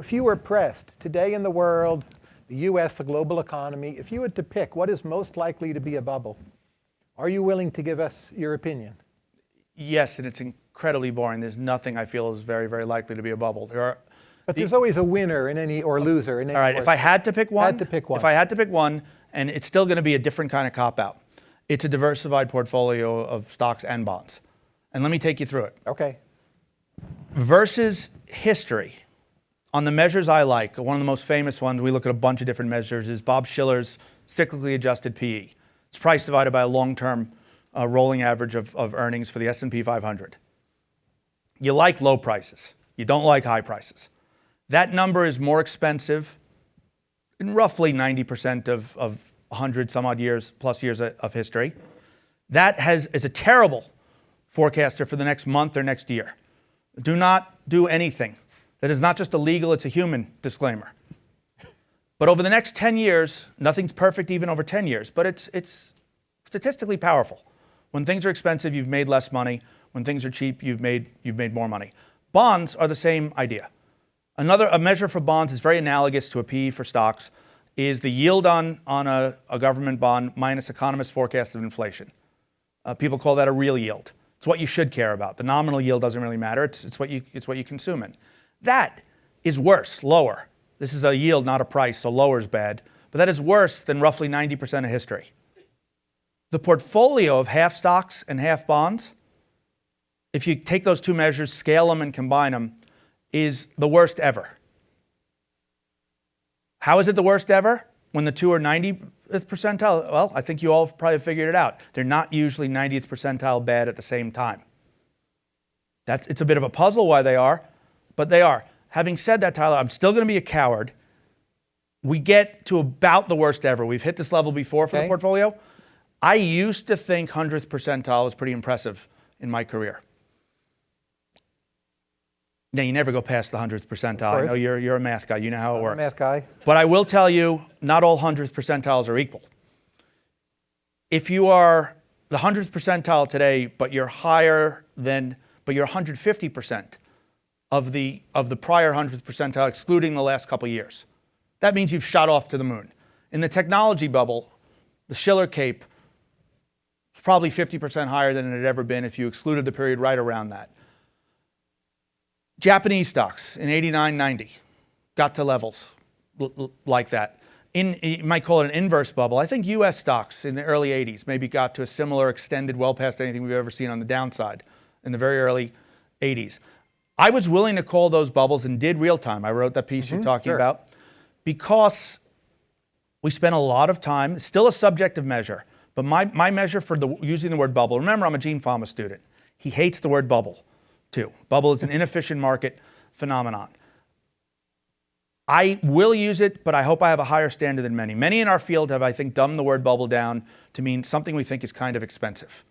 If you were pressed today in the world, the US, the global economy, if you had to pick what is most likely to be a bubble, are you willing to give us your opinion? Yes, and it's incredibly boring. There's nothing I feel is very, very likely to be a bubble. There are, but there's always a winner in any or loser in any. All right, if I had to pick one, had to pick one. If I had to pick one, and it's still going to be a different kind of cop out. It's a diversified portfolio of stocks and bonds. And let me take you through it. Okay. Versus history on the measures I like, one of the most famous ones, we look at a bunch of different measures, is Bob Shiller's cyclically adjusted PE. It's price divided by a long-term uh, rolling average of, of earnings for the S&P 500. You like low prices. You don't like high prices. That number is more expensive in roughly 90% of, of 100 some odd years, plus years of history. That has, is a terrible forecaster for the next month or next year. Do not do anything that is not just illegal, it's a human disclaimer. But over the next 10 years, nothing's perfect even over 10 years, but it's, it's statistically powerful. When things are expensive, you've made less money. When things are cheap, you've made, you've made more money. Bonds are the same idea. Another a measure for bonds is very analogous to a PE for stocks, is the yield on, on a, a government bond minus economist forecasts of inflation. Uh, people call that a real yield. It's what you should care about. The nominal yield doesn't really matter. It's, it's, what, you, it's what you consume in. That is worse, lower. This is a yield, not a price, so lower is bad. But that is worse than roughly 90% of history. The portfolio of half stocks and half bonds, if you take those two measures, scale them and combine them, is the worst ever. How is it the worst ever? When the two are 90th percentile? Well, I think you all probably figured it out. They're not usually 90th percentile bad at the same time. That's, it's a bit of a puzzle why they are, but they are. Having said that, Tyler, I'm still going to be a coward. We get to about the worst ever. We've hit this level before for okay. the portfolio. I used to think 100th percentile was pretty impressive in my career. Now, you never go past the 100th percentile. I know you're, you're a math guy. You know how it I'm works. math guy. But I will tell you, not all 100th percentiles are equal. If you are the 100th percentile today, but you're higher than, but you're 150%, of the, of the prior 100th percentile, excluding the last couple years. That means you've shot off to the moon. In the technology bubble, the Shiller CAPE is probably 50% higher than it had ever been if you excluded the period right around that. Japanese stocks in 89, 90 got to levels like that. In, you might call it an inverse bubble. I think US stocks in the early 80s maybe got to a similar extended well past anything we've ever seen on the downside in the very early 80s. I was willing to call those bubbles and did real time. I wrote that piece mm -hmm, you're mm-hmm. talking sure. about because we spent a lot of time, still a subjective measure, but my, my measure for the, using the word bubble, remember I'm a Gene Fama student. He hates the word bubble too. Bubble is an inefficient market phenomenon. I will use it, but I hope I have a higher standard than many. Many in our field have, I think, dumbed the word bubble down to mean something we think is kind of expensive.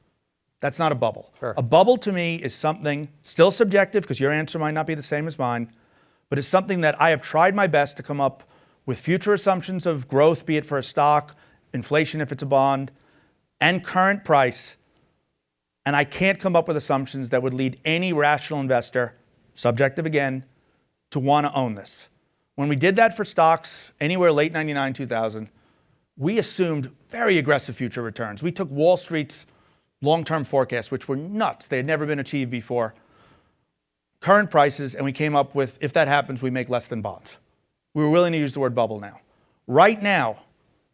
That's not a bubble. Sure. A bubble to me is something still subjective because your answer might not be the same as mine, but it's something that I have tried my best to come up with future assumptions of growth, be it for a stock, inflation if it's a bond, and current price. And I can't come up with assumptions that would lead any rational investor, subjective again, to want to own this. When we did that for stocks anywhere late 99, 2000, we assumed very aggressive future returns. We took Wall Street's long-term forecasts, which were nuts. They had never been achieved before. Current prices, and we came up with, if that happens, we make less than bonds. We were willing to use the word bubble now. Right now,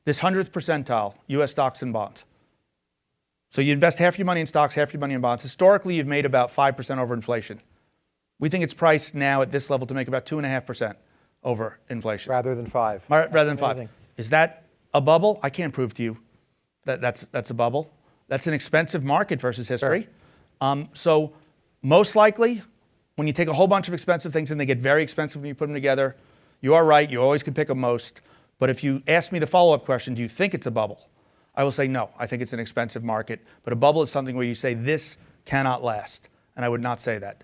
this 100th percentile, US stocks and bonds. So you invest half your money in stocks, half your money in bonds. Historically, you've made about 5% over inflation. We think it's priced now at this level to make about 2.5% over inflation. Rather than 5 Rather than 5 Is that a bubble? I can't prove to you that that's, that's a bubble. That's an expensive market versus history. Sure. Um, so most likely, when you take a whole bunch of expensive things and they get very expensive when you put them together, you are right, you always can pick a most. But if you ask me the follow-up question, do you think it's a bubble? I will say no, I think it's an expensive market. But a bubble is something where you say this cannot last. And I would not say that.